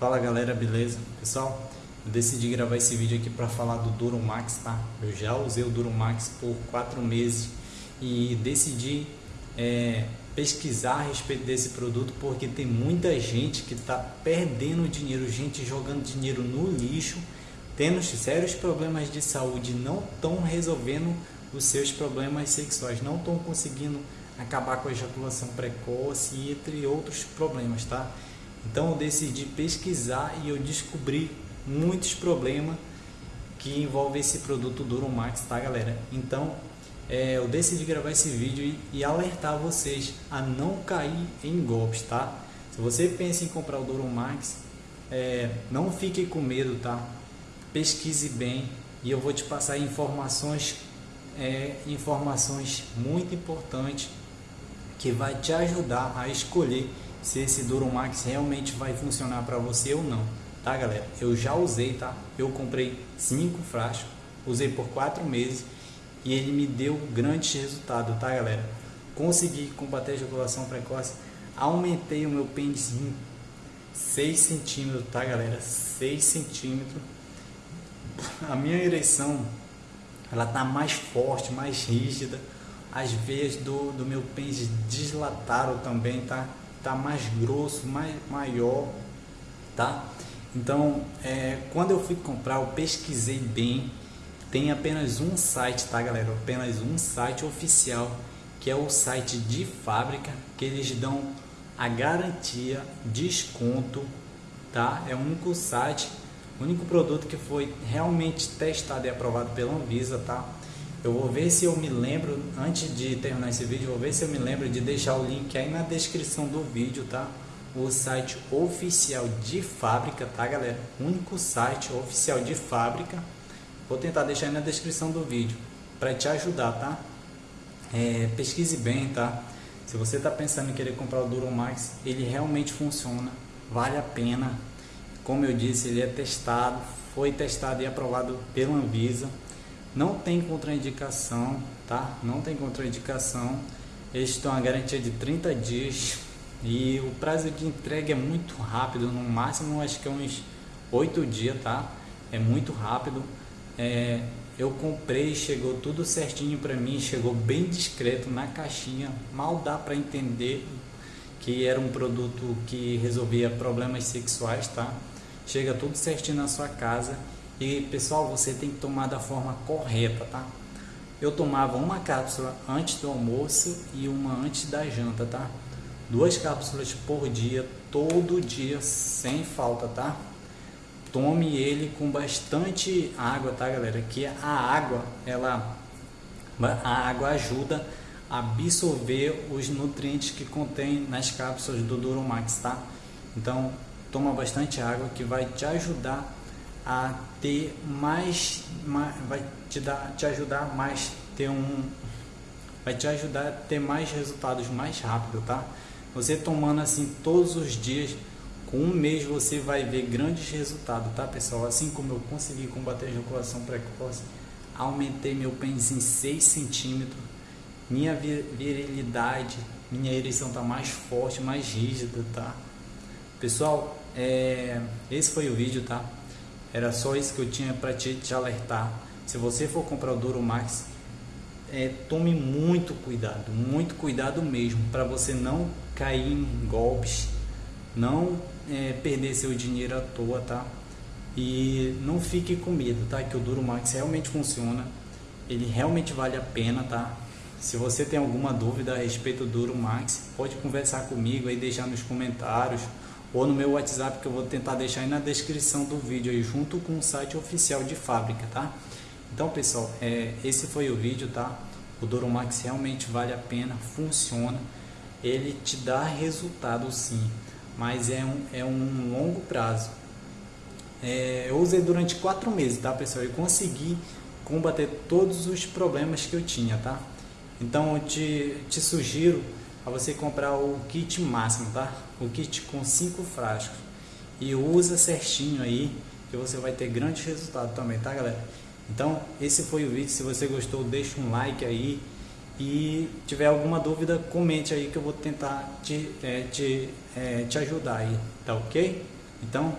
Fala galera, beleza? Pessoal, eu decidi gravar esse vídeo aqui para falar do Duromax, tá? Eu já usei o Duromax por 4 meses e decidi é, pesquisar a respeito desse produto porque tem muita gente que está perdendo dinheiro, gente jogando dinheiro no lixo, tendo sérios problemas de saúde, não estão resolvendo os seus problemas sexuais, não estão conseguindo acabar com a ejaculação precoce e entre outros problemas, tá? Então eu decidi pesquisar e eu descobri muitos problemas que envolvem esse produto Duromax, tá galera? Então é, eu decidi gravar esse vídeo e, e, alertar vocês a não cair em golpes, tá? Se você pensa em comprar o Duromax, é, não fique com medo, tá? Pesquise bem e eu vou te passar informações, é, informações muito importantes que vai te ajudar a escolher se esse Duromax realmente vai funcionar para você ou não, tá galera? Eu já usei, tá? Eu comprei cinco frascos, usei por quatro meses e ele me deu grandes resultados, tá galera? Consegui combater a ejaculação precoce, aumentei o meu pênis em 6 centímetros, tá galera? 6 centímetros. A minha ereção, ela tá mais forte, mais rígida. As veias do, do meu pênis dislataram também, tá? Tá mais grosso, mais maior, tá? Então, é, quando eu fui comprar, eu pesquisei bem. Tem apenas um site, tá, galera? Apenas um site oficial, que é o site de fábrica, que eles dão a garantia, desconto, tá? É o único site, o único produto que foi realmente testado e aprovado pela Anvisa, tá? Eu vou ver se eu me lembro, antes de terminar esse vídeo, vou ver se eu me lembro de deixar o link aí na descrição do vídeo, tá? O site oficial de fábrica, tá galera? único site oficial de fábrica. Vou tentar deixar aí na descrição do vídeo, para te ajudar, tá? É, pesquise bem, tá? Se você está pensando em querer comprar o Duromax, ele realmente funciona, vale a pena. Como eu disse, ele é testado, foi testado e aprovado pela Anvisa. Não tem contraindicação, tá? Não tem contraindicação. Eles estão a garantia de 30 dias e o prazo de entrega é muito rápido, no máximo acho que é uns 8 dias, tá? É muito rápido. É, eu comprei, chegou tudo certinho para mim, chegou bem discreto na caixinha, mal dá para entender que era um produto que resolvia problemas sexuais, tá? Chega tudo certinho na sua casa e pessoal, você tem que tomar da forma correta, tá? Eu tomava uma cápsula antes do almoço e uma antes da janta, tá? Duas cápsulas por dia, todo dia, sem falta, tá? Tome ele com bastante água, tá, galera? Que a água, ela, a água ajuda a absorver os nutrientes que contém nas cápsulas do Duromax, tá? Então, toma bastante água que vai te ajudar a ter mais, mais, vai te dar te ajudar mais ter um vai te ajudar a ter mais resultados mais rápido tá? Você tomando assim todos os dias com um mês você vai ver grandes resultados tá pessoal? Assim como eu consegui combater a ejaculação precoce aumentei meu pênis em 6 centímetros minha virilidade minha ereção tá mais forte mais rígida tá? Pessoal é, esse foi o vídeo tá era só isso que eu tinha para te, te, alertar. Se você for comprar o Duromax, é, tome muito cuidado, muito cuidado mesmo, para você não cair em golpes, não é, perder seu dinheiro à toa, tá? E não fique com medo, tá? Que o Duromax realmente funciona, ele realmente vale a pena, tá? Se você tem alguma dúvida a respeito do Duromax, pode conversar comigo aí, deixar nos comentários ou no meu WhatsApp que eu vou tentar deixar aí na descrição do vídeo aí junto com o site oficial de fábrica, tá? Então pessoal, é, esse foi o vídeo, tá? O Doromax realmente vale a pena, funciona, ele te dá resultado sim, mas é um, é um longo prazo. É, eu usei durante quatro meses, tá pessoal? E consegui combater todos os problemas que eu tinha, tá? Então eu te, te sugiro a você comprar o kit máximo, tá? O kit com cinco frascos. E usa certinho aí, que você vai ter grandes resultados também, tá galera? Então, esse foi o vídeo. Se você gostou, deixa um like aí. E tiver alguma dúvida, comente aí que eu vou tentar te, é, te, é, te ajudar aí, tá ok? Então,